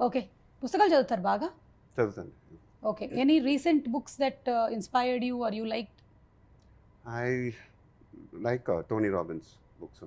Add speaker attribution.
Speaker 1: okay పుస్తకాలు చదువుతారు బాగా
Speaker 2: చదువుతాను
Speaker 1: okay any recent books that inspired you are you like
Speaker 2: I like Tony Robbins books